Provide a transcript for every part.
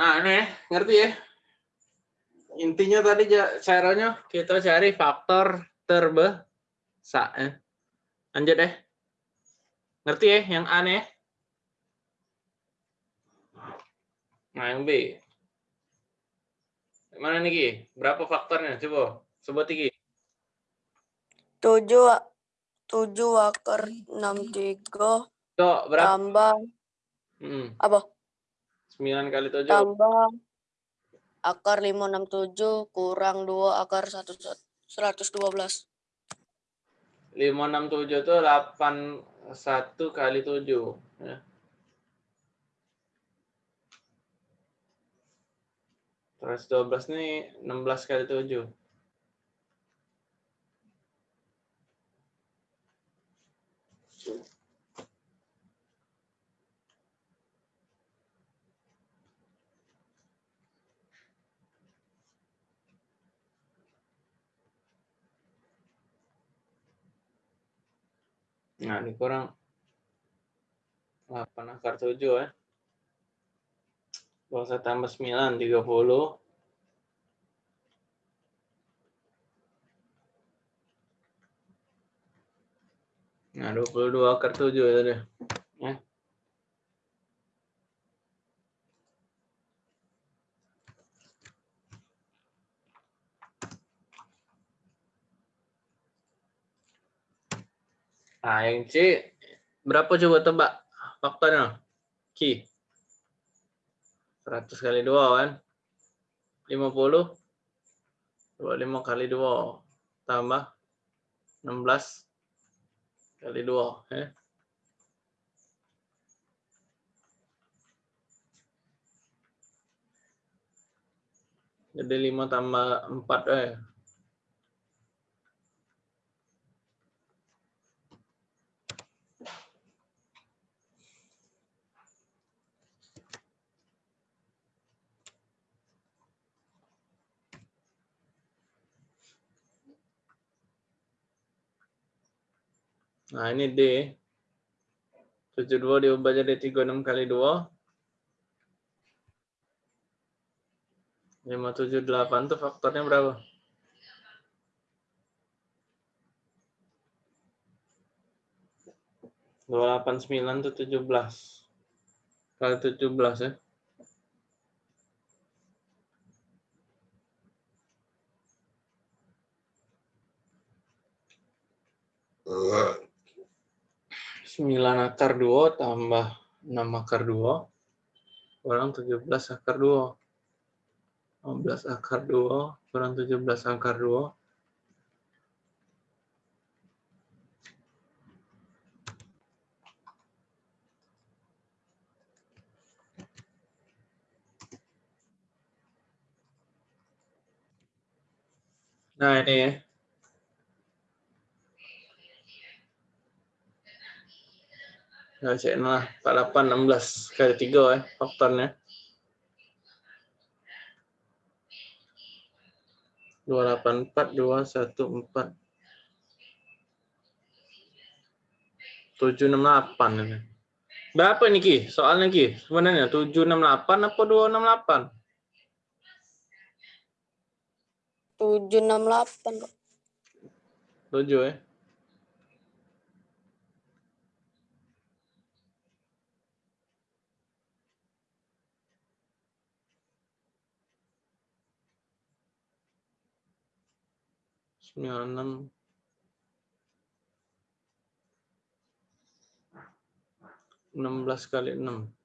Nah, ini ngerti ya? Intinya tadi caranya kita cari faktor terbesar. Eh. Lanjut deh. Ngerti ya yang aneh? Nah, yang B. Mana nih, Ki? Berapa faktornya? Coba sebut Ki. 7 7 akar 63 Cok, berapa? tambah Hmm. apa? 9 kali 7. Tambah akar 567 kurang 2 akar 1 112. 567 itu 81 kali 7. Ya. Terus 12 ini 16 kali 7. Nah, ini kurang 8 akar 7 ya. Kalau saya tambah 9, 30. Nah, 22 akar 7 ya tadi. Ya. Nah, yang C berapa coba tebak faktornya? Ki. 100 kali 2 kan? 50. 25 kali 2 tambah 16 kali 2 ya. Jadi 5 tambah 4 eh. Nah, ini D. 72 diubah jadi 36 kali 2. 578 itu faktornya berapa? Dua delapan sembilan itu tujuh belas kali tujuh belas ya. Sembilan akar dua tambah enam akar dua kurang tujuh belas akar dua. 15 akar 2 kurang 17 akar 2. Nah ini ya. Nah, Cek Noah, 48, 16 kali 3 eh, faktornya. 284, 214. 768 ini. Berapa ini Ki? Soalnya Ki, sebenarnya 768 apa 268? 768. 7? Eh? 96 16 kali 6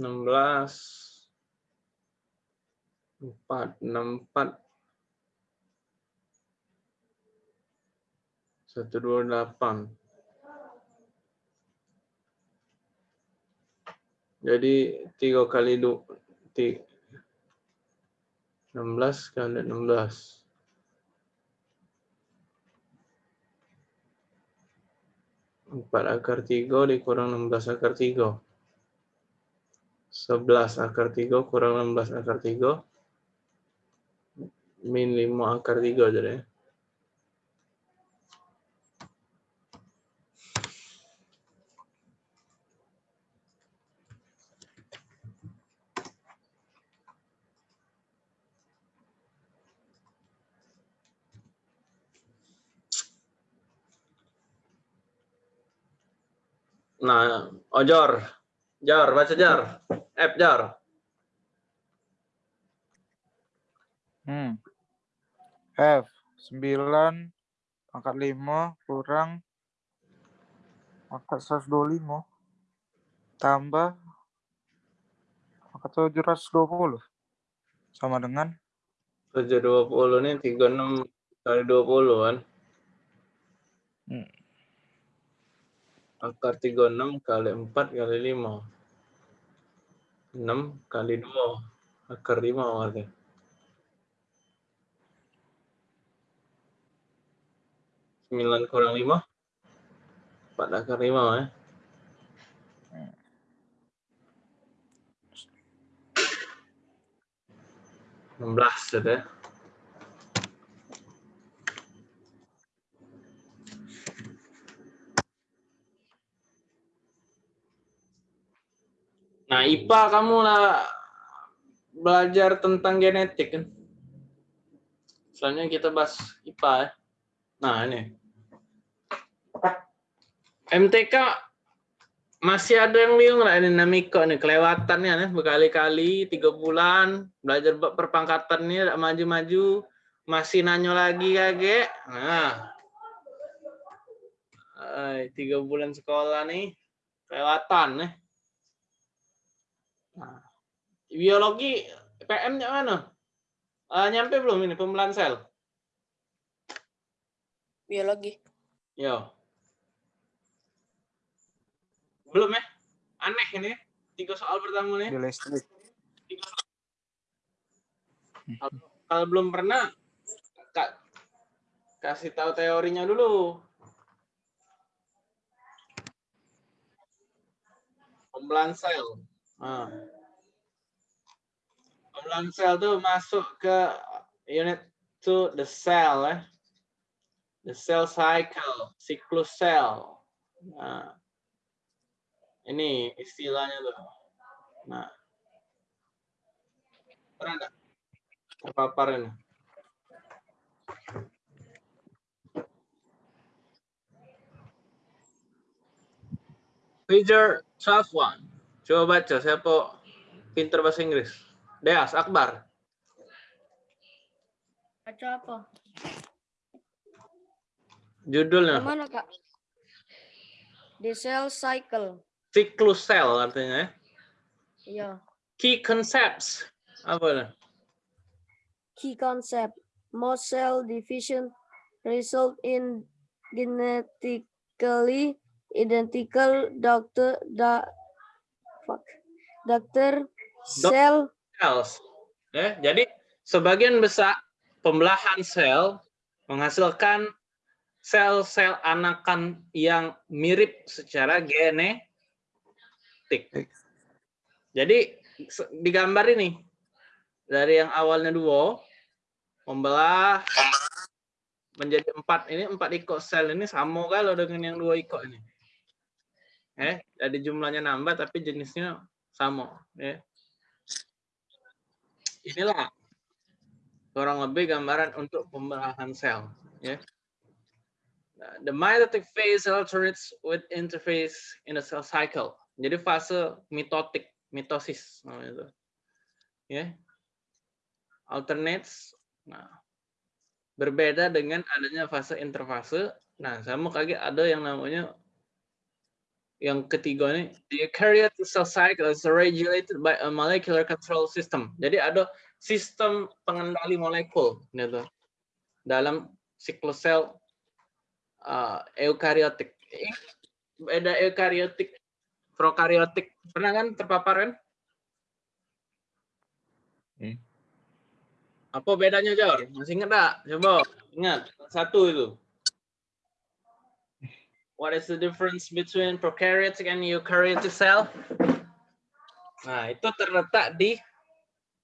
belas empat enam empat satu dua delapan Jadi 3 kali 2, 16 kali 16. Empat akar tiga dikurang 16 akar tiga. 11 akar tiga kurang 16 akar tiga. Min 5 akar tiga jadi. Nah, ojor. Jar, baca jar. F jar. Hmm. F 9 pangkat 5 kurang pangkat 125 tambah pangkat 720 sama dengan 720 ini 36 kali 20 kan. Hmm. Akar 36 kali 4 kali 5. 6 kali 2. Akar 5 berarti. Sembilan kurang lima, empat akar lima ya. Enam belas sudah. Nah, IPA kamu lah belajar tentang genetik kan. Selanjutnya kita bahas IPA ya. Nah, ini. MTK masih ada yang bingung nggak ini Namiko nih. Kelewatannya nih. Berkali-kali tiga bulan belajar bab perpangkatannya tidak maju-maju. Masih nanyo lagi kage nah. Ay, tiga bulan sekolah nih. Kelewatan nih Nah, biologi PM-nya mana? Eh, nyampe belum ini pembelahan sel? Biologi. Yo. Belum ya? Aneh ini. Tiga soal pertama nih. listrik. Kalau belum pernah, Kak, kasih tahu teorinya dulu. Pembelahan sel. Nah. Pembelahan sel tuh masuk ke unit to the cell ya. The cell cycle, siklus sel. Nah. Ini istilahnya tuh. Nah. Pernah nggak? Terpapar ini. Figure 12 Coba baca, siapa pinter bahasa Inggris? Deas, Akbar. Baca apa? Judulnya, Mana kak? The cell cycle. siklus sel artinya ya. Iya. Key concepts. Apa nih? Key concept. Most cell division result in genetically identical doctor da fuck doctor cell Cells. Ya, jadi sebagian besar pembelahan sel menghasilkan sel-sel anakan yang mirip secara genetik. Jadi se- digambar ini dari yang awalnya dua membelah menjadi empat ini empat ikut sel ini sama kalau dengan yang dua ikut ini. Eh, jadi jumlahnya nambah tapi jenisnya sama. Ya. Inilah kurang lebih gambaran untuk pembelahan sel. Ya. The mitotic phase alternates with interphase in the cell cycle. Jadi fase mitotik, mitosis namanya itu. Ya. Alternates. Nah, berbeda dengan adanya fase interfase. Nah, sama kayak ada yang namanya yang ketiga ini the eukaryotic cell cycle is regulated by a molecular control system. Jadi ada sistem pengendali molekul gitu dalam siklus sel uh, eukaryotik. Beda eukaryotik prokariotik. Pernah kan terpapar kan? Hmm. Apa bedanya, Jor? Masih ingat tak? Coba ingat. Satu itu. What is the difference between prokaryotic and eukaryotic cell? Nah, itu terletak di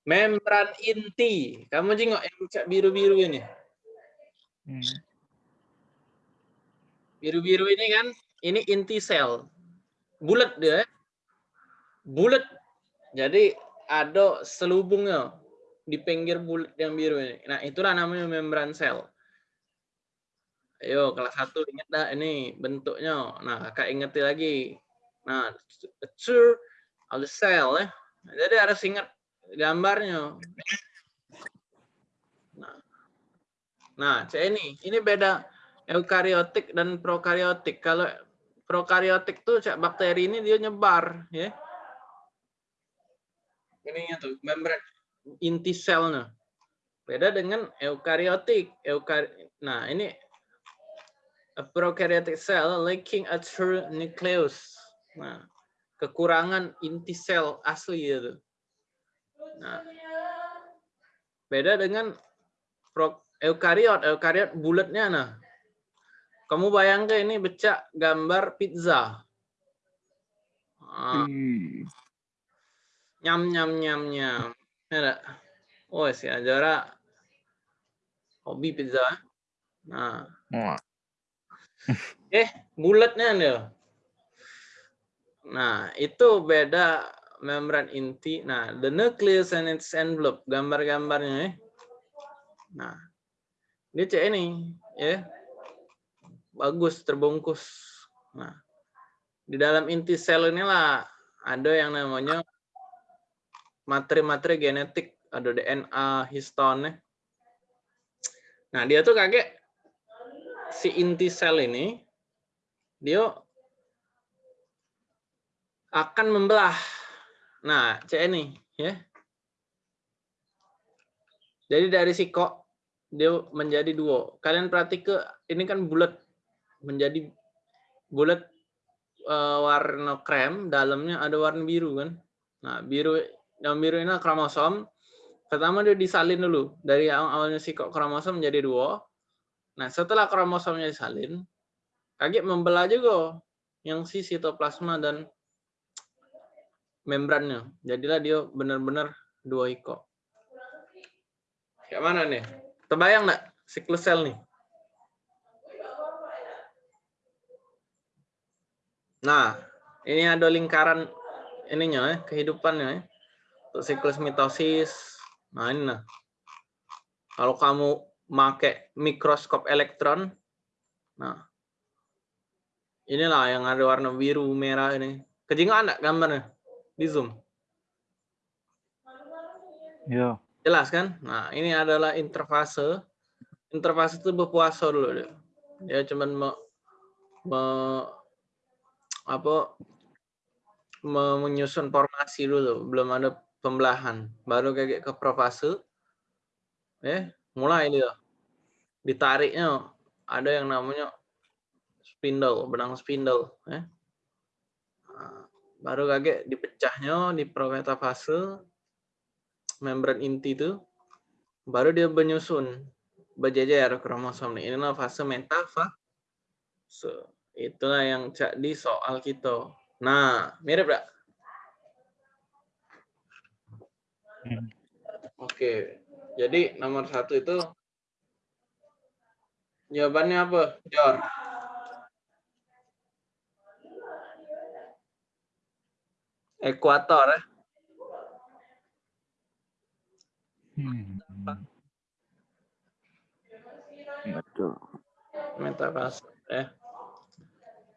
membran inti. Kamu jengok yang cak biru-biru ini. Hmm. Biru-biru ini kan, ini inti sel. Bulat dia. eh. Bulat. Jadi ada selubungnya di pinggir bulat yang biru ini. Nah, itulah namanya membran sel. Ayo, kelas satu ingat dah ini bentuknya. Nah, kakak ingeti lagi. Nah, tour of the cell ya. Jadi harus ingat gambarnya. Nah, nah cek ini. Ini beda eukariotik dan prokariotik. Kalau prokariotik tuh cak bakteri ini dia nyebar, ya. Ini tuh membran inti selnya. Beda dengan eukariotik. Eukar nah, ini prokaryotic cell lacking a true nucleus. Nah, kekurangan inti sel asli itu. Nah, beda dengan eukariot. Eukariot bulatnya nah. Kamu bayangkan ini becak gambar pizza. Ah, Hmm. nyam nyam nyam nyam. Ada. Oh, si Ajara hobi pizza. Nah, Wah. Eh bulatnya dia. Nah, itu beda membran inti. Nah, the nucleus and its envelope, gambar-gambarnya. ya. Nah, ini cek ini, ya. Bagus, terbungkus. Nah, di dalam inti sel inilah ada yang namanya materi-materi genetik, ada DNA, histone. Nah, dia tuh kaget si inti sel ini dia akan membelah. Nah, cek ini ya. Jadi dari si kok dia menjadi dua. Kalian perhatikan ini kan bulat menjadi bulat eh, warna krem, dalamnya ada warna biru kan. Nah, biru yang biru ini kromosom. Pertama dia disalin dulu dari awal awalnya si kok kromosom menjadi dua. Nah, setelah kromosomnya disalin, kaget membelah juga yang si sitoplasma dan membrannya. Jadilah dia benar-benar dua iko. Kayak mana nih? Terbayang nggak siklus sel nih? Nah, ini ada lingkaran ininya ya, kehidupannya ya. Untuk siklus mitosis. Nah, ini nah. Kalau kamu pakai mikroskop elektron, nah inilah yang ada warna biru merah ini. Kejingan enggak gambarnya di zoom? Ya. Jelas kan? Nah, ini adalah interfase. Interfase itu berpuasa dulu dia. Dia cuman me, me- apa me- menyusun formasi dulu, belum ada pembelahan. Baru kayak ke profase. Eh, mulai dia. Ditariknya ada yang namanya spindle, benang spindle, eh. Nah, baru kaget dipecahnya di prometafase membran inti itu baru dia menyusun berjejer kromosom ini inilah fase metafase itulah yang cak di soal kita nah mirip gak? Hmm. oke jadi nomor satu itu jawabannya apa Jor ekuator ya. Hmm. Betul. metafase eh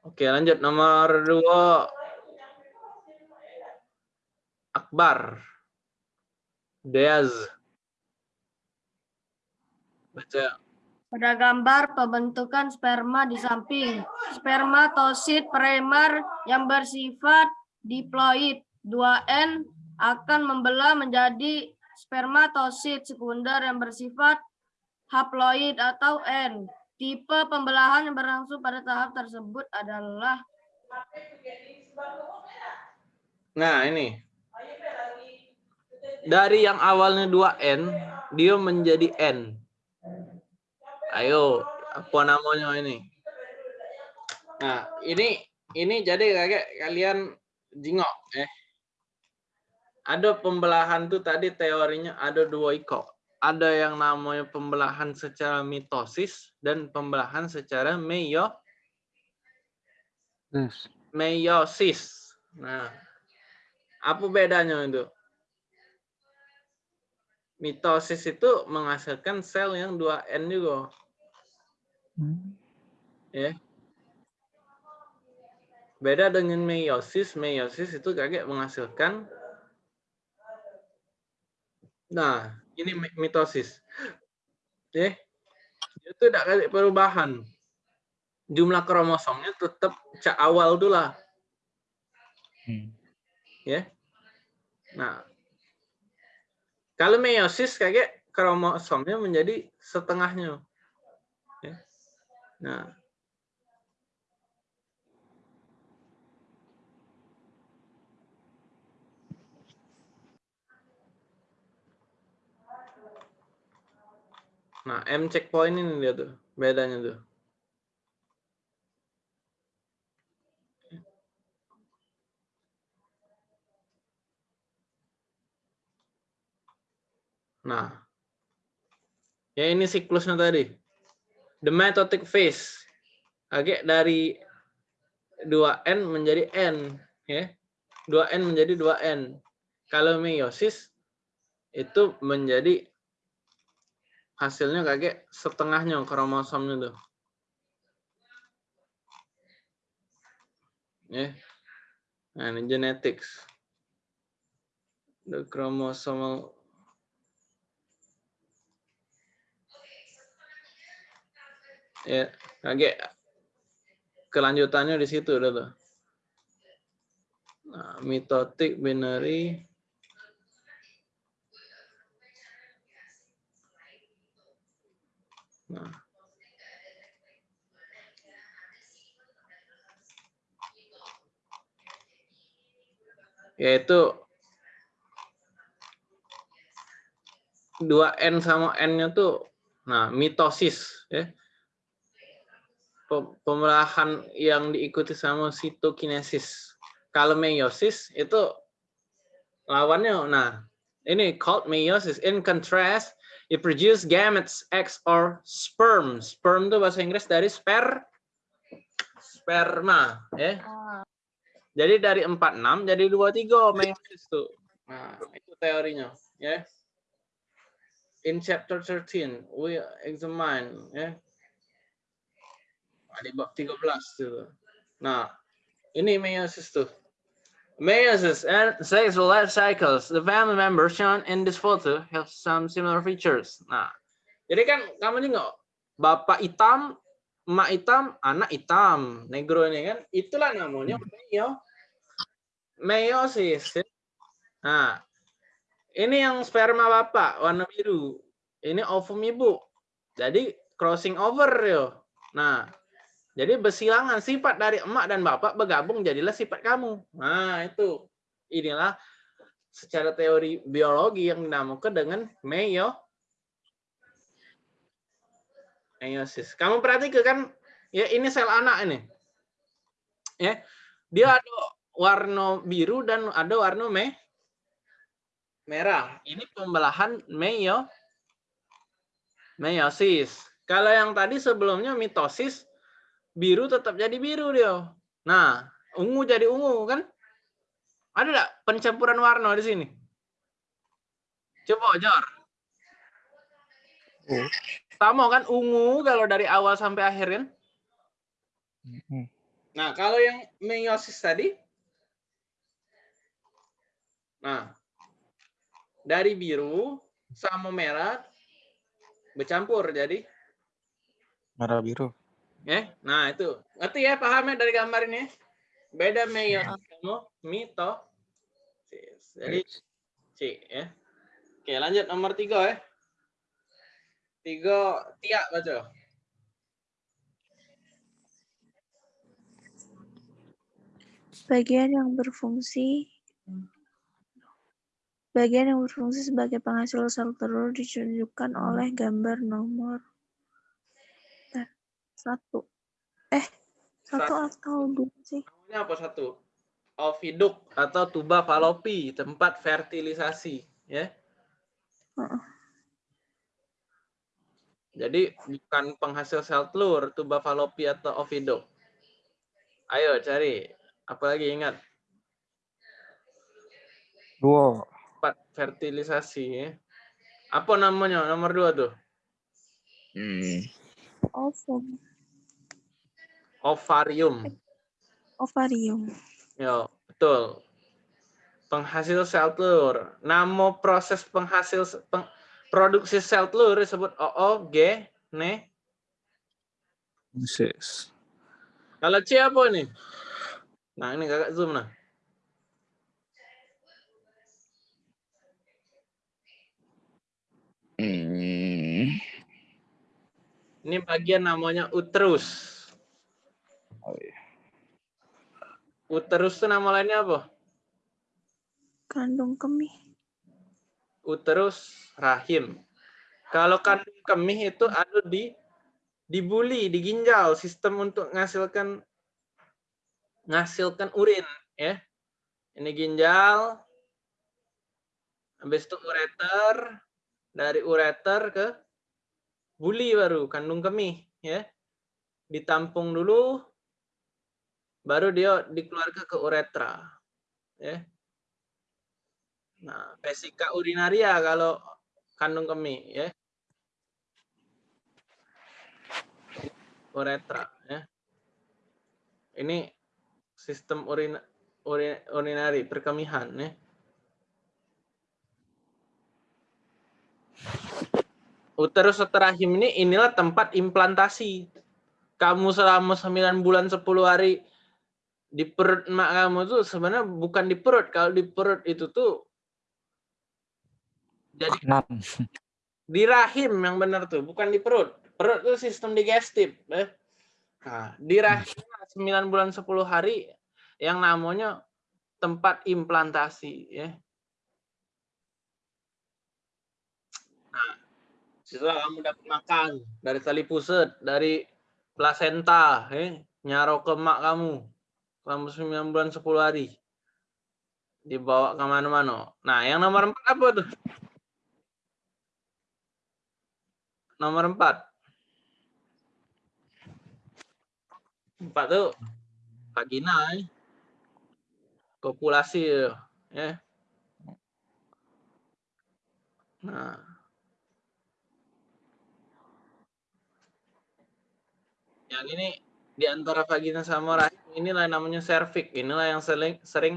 oke lanjut. Nomor dua Akbar. Deaz baca Pada gambar pembentukan sperma di samping spermatosit primer yang bersifat diploid 2N akan membelah menjadi spermatosit sekunder yang bersifat haploid atau N. Tipe pembelahan yang berlangsung pada tahap tersebut adalah Nah, ini. Dari yang awalnya 2N, dia menjadi N. Ayo, apa namanya ini? Nah, ini ini jadi kayak kalian jingok eh. Ada pembelahan tuh tadi teorinya ada dua iko. Ada yang namanya pembelahan secara mitosis dan pembelahan secara meio meiosis. Nah, apa bedanya itu? Mitosis itu menghasilkan sel yang 2N juga. Hmm. ya. Beda dengan meiosis, meiosis itu kayak menghasilkan Nah, ini mi- mitosis. Ya. Itu tidak kayak perubahan. Jumlah kromosomnya tetap cak awal dulu lah. Hmm. ya. Nah, kalau meiosis kayak kromosomnya menjadi setengahnya. Ya. Nah, nah M checkpoint ini dia tuh bedanya tuh. Nah, ya ini siklusnya tadi. The mitotic phase. Agak dari 2N menjadi N. ya 2N menjadi 2N. Kalau meiosis itu menjadi hasilnya kayak setengahnya kromosomnya tuh. Ya. Nah, ini genetics. The chromosomal ya kayak kelanjutannya di situ udah tuh. Nah, mitotic binary Nah. Yaitu 2N sama N-nya tuh nah mitosis ya. Pe- Pemelahan yang diikuti sama sitokinesis. Kalau meiosis itu lawannya nah ini called meiosis in contrast it produce gametes X or sperm. Sperm itu bahasa Inggris dari sper sperma ya. Jadi dari 46 jadi 23 meiosis tuh. Nah, itu teorinya ya. In chapter 13 we examine ya. Nah, Di bab 13 tuh. Nah, ini meiosis tuh. Meiosis and sexual life cycles. The family members shown in this photo have some similar features. Nah, jadi kan kamu nengok bapak hitam, emak hitam, anak hitam, negro ini kan, itulah namanya meio meiosis. Nah, ini yang sperma bapak warna biru, ini ovum ibu. Jadi crossing over yo. Nah, jadi bersilangan sifat dari emak dan bapak bergabung jadilah sifat kamu. Nah, itu. Inilah secara teori biologi yang dinamakan dengan meio meiosis. Kamu perhatikan kan ya ini sel anak ini. Ya. Dia ada warna biru dan ada warna me merah. Ini pembelahan meio meiosis. Kalau yang tadi sebelumnya mitosis biru tetap jadi biru dia. Nah, ungu jadi ungu kan? Ada nggak pencampuran warna di sini? Coba Jor. Oh. Sama kan ungu kalau dari awal sampai akhir kan? Nah, kalau yang meiosis tadi, nah, dari biru sama merah bercampur jadi, Merah biru. Ya. Nah itu, ngerti ya pahamnya dari gambar ini? Beda meiosis sama mitosis. Jadi C ya. Oke, lanjut nomor tiga ya. Tiga, tiak baca. Bagian yang berfungsi Bagian yang berfungsi sebagai penghasil sel telur ditunjukkan oleh gambar nomor satu. Eh, satu atau dua sih? Namanya apa satu? Oviduk atau tuba falopi, tempat fertilisasi, ya. Heeh. Jadi bukan penghasil sel telur, tuba falopi atau oviduk. Ayo cari. Apalagi ingat Dua. tempat fertilisasi ya. Apa namanya? Nomor dua tuh. Hmm. Ovum, Ovarium. ovarium. Ya, betul. Penghasil sel telur. Nama proses penghasil peng, produksi sel telur disebut OO, G, ne. Sis. Kalau C apa ini? Nah, ini kakak zoom nah. Hmm. Ini bagian namanya uterus. Uterus itu nama lainnya apa? Kandung kemih. Uterus rahim. Kalau kandung kemih itu ada di di buli, di ginjal, sistem untuk menghasilkan menghasilkan urin, ya. Ini ginjal, habis itu ureter, dari ureter ke buli baru kandung kemih, ya. Ditampung dulu, baru dia dikeluarkan ke uretra, ya. Nah, vesika urinaria kalau kandung kemih, ya. Uretra, ya. Ini sistem urin, urin urinari perkemihan, ya. Uterus atau rahim ini inilah tempat implantasi. Kamu selama 9 bulan 10 hari di perut emak kamu tuh sebenarnya bukan di perut. Kalau di perut itu tuh jadi Enam. di rahim yang benar tuh, bukan di perut. Perut itu sistem digestif. Eh. Nah, di rahim 9 bulan 10 hari yang namanya tempat implantasi. Ya. Nah, setelah kamu dapat makan dari tali pusat, dari plasenta, eh, nyaro ke emak kamu selama 9 bulan 10 hari. Dibawa ke mana-mana. Nah, yang nomor empat apa tuh? nomor empat. Empat tuh vagina, eh. kopulasi, ya. Nah, yang ini di antara vagina sama rahim inilah namanya serviks. Inilah yang sering sering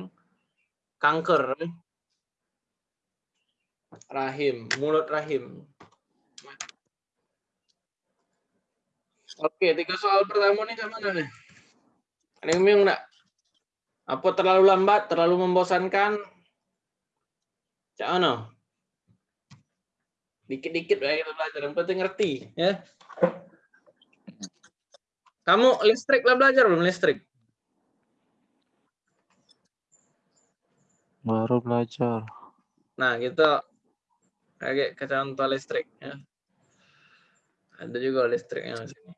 kanker. Rahim, mulut rahim. Oke, tiga soal pertama nih ke mana nih? Ada yang bingung nggak? Apa terlalu lambat, terlalu membosankan? Cak mana? Dikit-dikit lah kita belajar, yang penting ngerti. ya. Kamu listrik lah belajar belum listrik? Baru belajar. Nah, kita kayak ke contoh listrik. Ya. Ada juga listriknya di sini.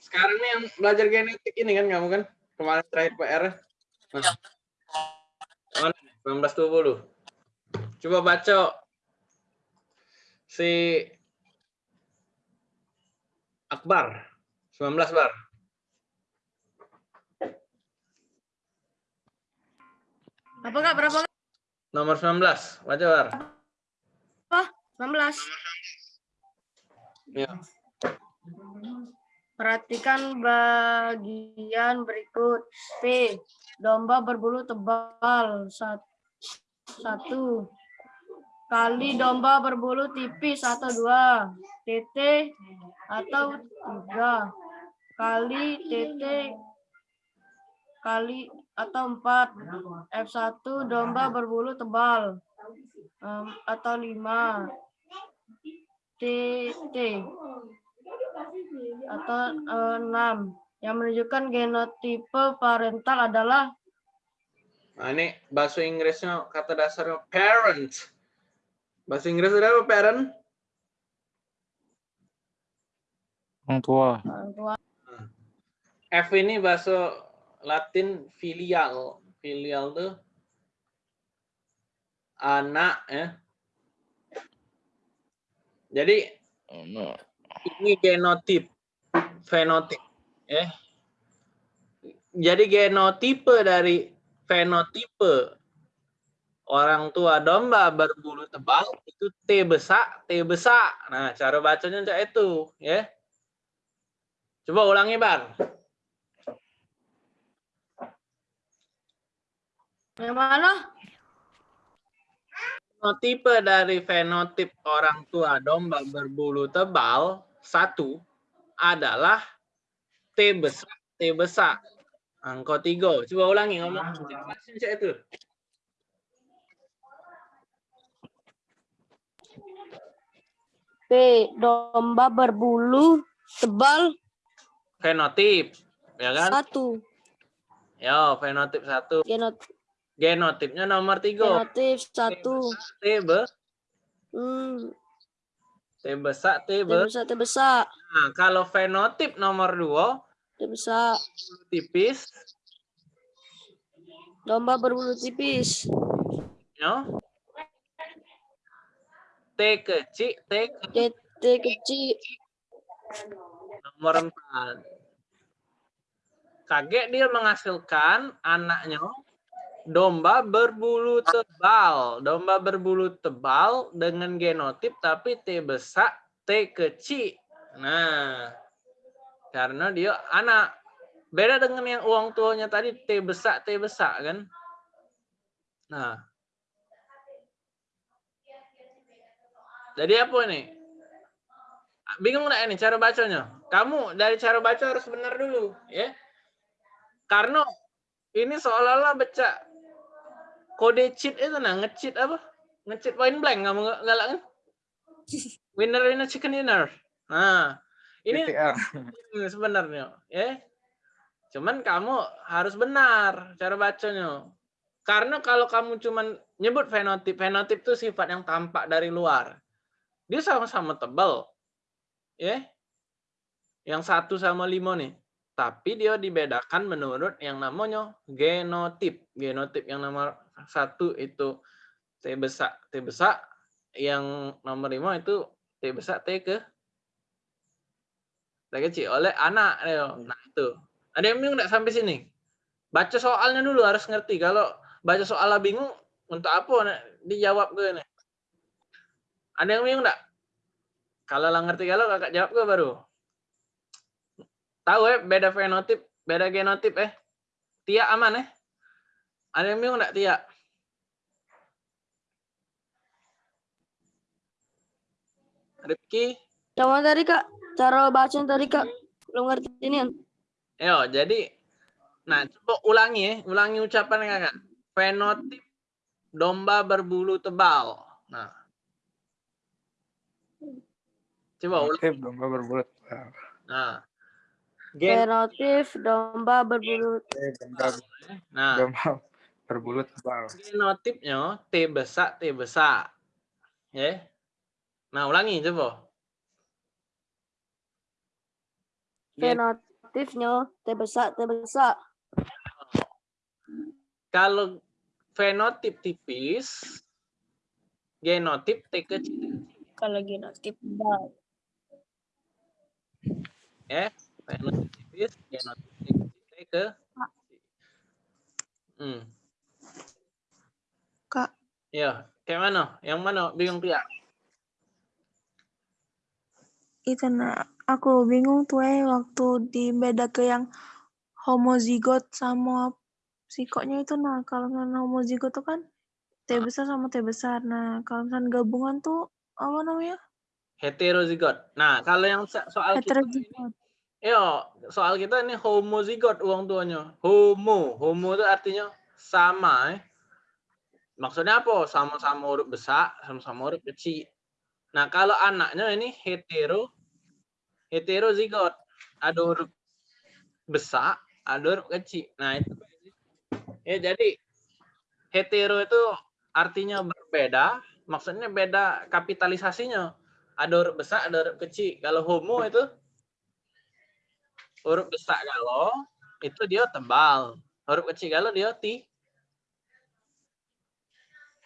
Sekarang nih yang belajar genetik ini kan kamu kan? Kemarin terakhir PR. Nah. Mana? nih? 1920. Coba baca si Akbar. 19 bar. Apa kak? Berapa kak? Nomor 19. Baca bar. 19. Ya. Perhatikan bagian berikut. P. Domba berbulu tebal. Sat- Satu. Kali domba berbulu tipis atau dua. TT atau tiga. Kali TT kali atau empat. F1 domba berbulu tebal. Em, atau lima. TT atau eh, enam yang menunjukkan genotipe parental adalah Nah, ini bahasa Inggrisnya kata dasarnya parent. Bahasa Inggris ada apa parent? Orang tua. orang tua. F ini bahasa Latin filial. Filial tuh anak ya. Jadi Anak. ini genotip, fenotip ya. Jadi genotipe dari fenotipe orang tua domba berbulu tebal itu T besar, T besar. Nah, cara bacanya itu, ya. Coba ulangi, Bar. Yang mana? Fenotipe dari fenotip orang tua domba berbulu tebal satu adalah T besar, T besar. Angka tiga. Coba ulangi ngomong. Macam itu. P. Domba berbulu tebal Fenotip, ya kan? satu. Yo, fenotip satu. Genot Genotipnya nomor tiga. genotif satu. T be, Hmm. T besar, T T be. besar, T besar, Nah, kalau fenotip nomor dua T besar. tipis, Domba berbulu tipis. yo. T kecil, T T, T kecil. nomor empat. Kaget dia menghasilkan anaknya domba berbulu tebal. Domba berbulu tebal dengan genotip tapi T besar, T kecil. Nah, karena dia anak. Beda dengan yang uang tuanya tadi T besar, T besar kan. Nah. Jadi apa ini? Bingung nggak ini cara bacanya? Kamu dari cara baca harus benar dulu, ya. Karena ini seolah-olah baca kode cheat itu nah ngecheat apa? Ngecheat point blank kamu nggak galak kan? Winner winner chicken dinner. Nah, ini ini sebenarnya, ya. Cuman kamu harus benar cara bacanya. Karena kalau kamu cuman nyebut fenotip, fenotip itu sifat yang tampak dari luar. Dia sama-sama tebal. Ya. Yang satu sama lima nih. Tapi dia dibedakan menurut yang namanya genotip. Genotip yang nomor satu itu T besar, T besar. Yang nomor lima itu T besar, T ke T kecil oleh anak. Nah itu. Ada yang bingung nggak sampai sini? Baca soalnya dulu harus ngerti. Kalau baca soalnya bingung, untuk apa dijawab gue nih? Ada yang bingung nggak? Kalau lah ngerti kalau kakak jawab gue baru. Tahu ya beda fenotip, beda genotip eh. Tia aman eh? Ada yang bingung nggak Tia? Rifki? Sama tadi kak, cara baca tadi kak, belum ngerti ini. Yo, jadi nah coba ulangi ya, ulangi ucapan kakak. Fenotip domba berbulu tebal. Nah. Coba ulangi. Oke, domba berbulat. Nah. Gen Genotif domba berbulu domba, nah, domba berbulut tebal. genotipnya T besar T besar. Ya. Nah, ulangi coba. Genotifnya T besar, T besar. kalau fenotip tipis, genotip T kecil. Kalau genotif tebal. Ya, fenotip tipis, genotip T kecil T ke Hmm. Kak, Ya, kayak mana? Yang mana? Bingung Pia? itu nah aku bingung tuh eh waktu dibeda ke yang homozigot sama psikoknya itu nah kalau misalnya homozigot tuh kan T besar sama T besar. Nah, kalau misalnya gabungan tuh apa namanya? Heterozigot. Nah, kalau yang so- soal kita Heterozigot. yo, soal kita ini homozigot uang tuanya. Homo, homo itu artinya sama, eh. Maksudnya apa? Sama-sama huruf besar, sama-sama huruf kecil. Nah, kalau anaknya ini hetero, heterozigot. Ada huruf besar, ada huruf kecil. Nah, itu. Ya, jadi hetero itu artinya berbeda, maksudnya beda kapitalisasinya. Ada huruf besar, ada huruf kecil. Kalau homo itu huruf besar kalau itu dia tebal. Huruf kecil kalau dia ti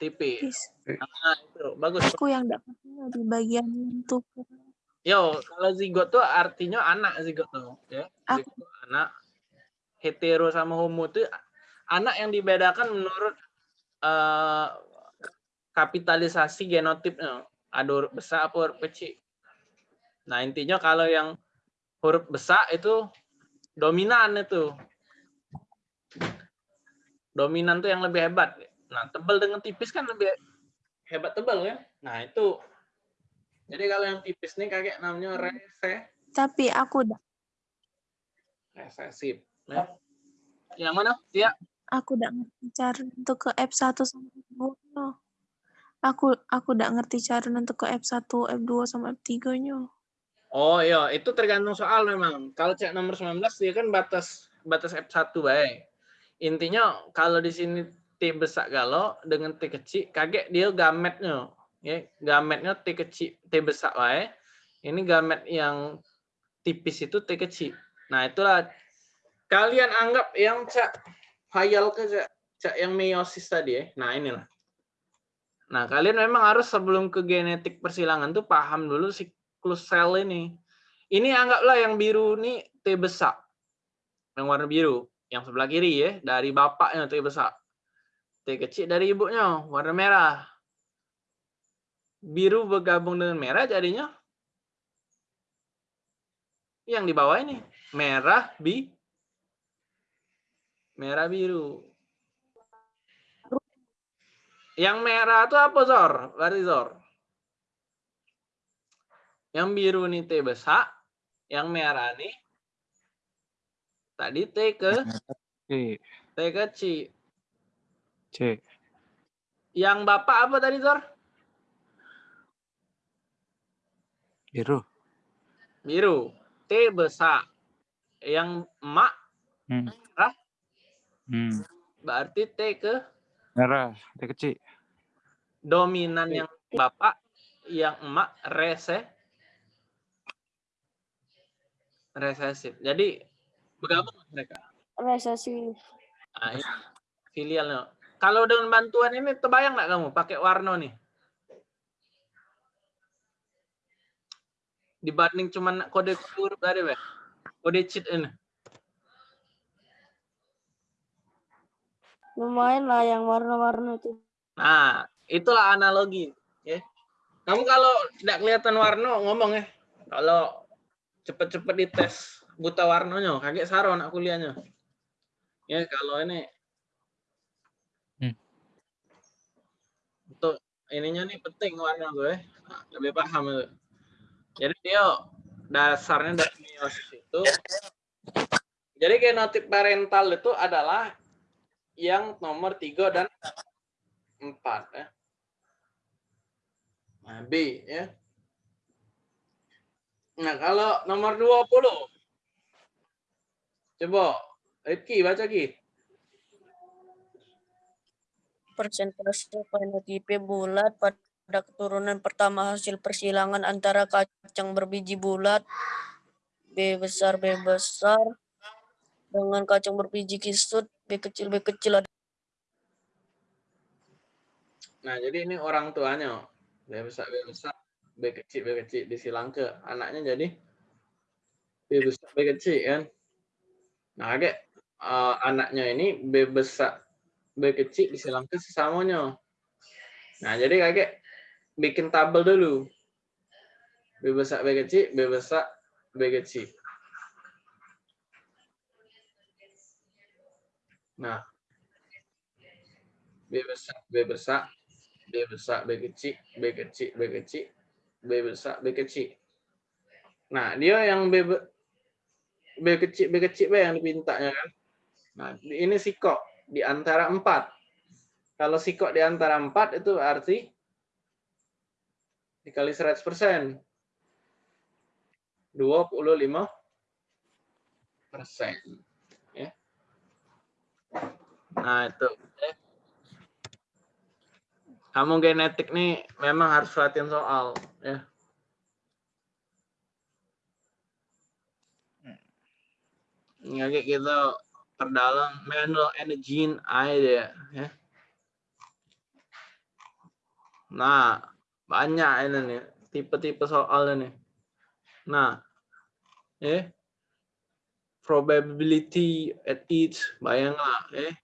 tipis. Nah, itu bagus. Aku yang dapat di bagian untuk Yo, kalau zigot tuh artinya anak zigot tuh, ya. Aku- Zigot tuh anak hetero sama homo tuh anak yang dibedakan menurut eh, kapitalisasi genotipnya. Ada huruf besar apa huruf kecil. Nah, intinya kalau yang huruf besar itu dominan itu. Dominan tuh yang lebih hebat. Nah, tebal dengan tipis kan lebih hebat tebal ya. Nah, itu jadi kalau yang tipis nih kakek namanya rese, tapi aku udah resesif. Ya. Yang mana? Ya. aku udah ngerti cara untuk ke F1 sama F2 no. Aku aku udah ngerti cara untuk ke F1, F2 sama F3 nya. Oh iya, itu tergantung soal memang. Kalau cek nomor 19 dia kan batas batas F1 baik. Intinya kalau di sini T besar galau dengan T kecil, kaget dia gametnya. Ya, gametnya T kecil, T besar baik. Ini gamet yang tipis itu T kecil. Nah, itulah kalian anggap yang cak hayal ke cak, cak yang meiosis tadi ya. Nah, inilah. Nah, kalian memang harus sebelum ke genetik persilangan tuh paham dulu siklus sel ini. Ini anggaplah yang biru ini T besar. Yang warna biru. Yang sebelah kiri ya, dari bapaknya T besar. T kecil dari ibunya, warna merah. Biru bergabung dengan merah jadinya yang di bawah ini merah bi merah biru. Yang merah itu apa Zor? Berarti Zor. Yang biru nih T besar, yang merah nih tadi T ke. T kecil. C. Yang bapak apa tadi Zor? Biru. Biru. T besar. Yang emak Hmm. Merah? Hmm. berarti T ke Merah. T kecil. dominan yang bapak, yang emak rese resesif. Jadi bergabung mereka. Resesi. Nah, ini filialnya. Kalau dengan bantuan ini terbayang nggak kamu pakai warna nih? Dibanding cuman kode huruf tadi, Be. Kode cheat ini. Lumayan lah yang warna-warna itu. Nah, itulah analogi, ya. Kamu kalau tidak kelihatan warna ngomong ya. Kalau cepet-cepet dites buta warnanya, kaget saron aku lihatnya. Ya, kalau ini Hmm. untuk ininya nih penting warna gue, Nah, lebih paham itu. Jadi dia dasarnya dari meiosis itu. Jadi genotip parental itu adalah yang nomor 3 dan 4 ya. Nah, B ya. Nah, kalau nomor 20. Coba Rifki baca Ki. Persentase fenotipe bulat pada keturunan pertama hasil persilangan antara kacang berbiji bulat B besar B besar dengan kacang berbiji kisut B kecil B kecil Nah, jadi ini orang tuanya. B besar B besar, B kecil B kecil disilang ke anaknya jadi B besar B kecil kan. Nah, kayak eh, anaknya ini B besar B disilang ke sesamanya. Nah, jadi kakek bikin tabel dulu. B besar B kecil, B besar B kecil. Nah, B besar B besar B besar B kecil B kecil B kecil B besar B kecil. Nah, dia yang B B kecil B kecil B yang dipintanya kan. Nah, ini sikok di antara empat. Kalau sikok di antara empat itu arti dikali 100 persen. 25 persen. Ya. Nah itu. ya. Kamu genetik nih memang harus latihan soal. Ya. Nggak kayak gitu perdalam manual energy idea ya. Nah, banyak ini nih tipe-tipe soal ini. Nah, eh probability at each bayanglah eh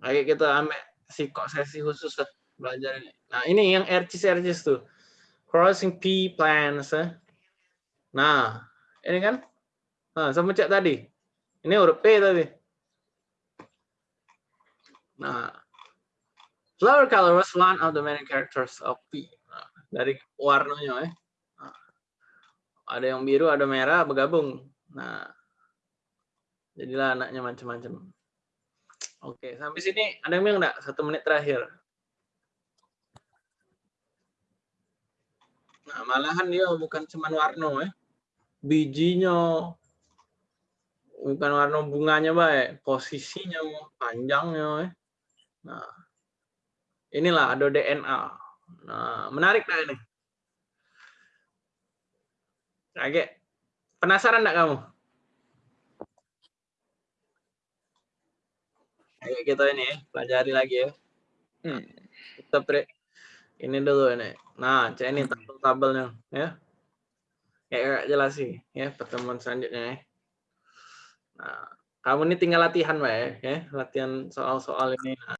Ayo kita ambil psiko sesi khusus belajar ini. Nah, ini yang RCS RCS tuh. Crossing P plans. eh. Nah, ini kan Nah, sama cek tadi. Ini huruf P tadi. Nah, flower color was one of the many characters of P. Nah, dari warnanya ya. Nah, ada yang biru, ada merah bergabung. Nah, jadilah anaknya macam-macam. Oke, sampai sini ada yang bilang enggak? Satu menit terakhir. Nah, malahan dia bukan cuma warna ya. Bijinya, bukan warna bunganya baik, posisinya, panjangnya. eh. Nah, inilah ada DNA. Nah, menarik dah ini. Kaget. Penasaran enggak kamu? Ayo kita ini ya, pelajari lagi ya. Hmm. Kita pre ini dulu ini. Nah, cek ini tabel-tabelnya ya. Kayak jelas sih ya pertemuan selanjutnya ya. Nah, kamu ini tinggal latihan, Mbak ya. Latihan soal-soal ini.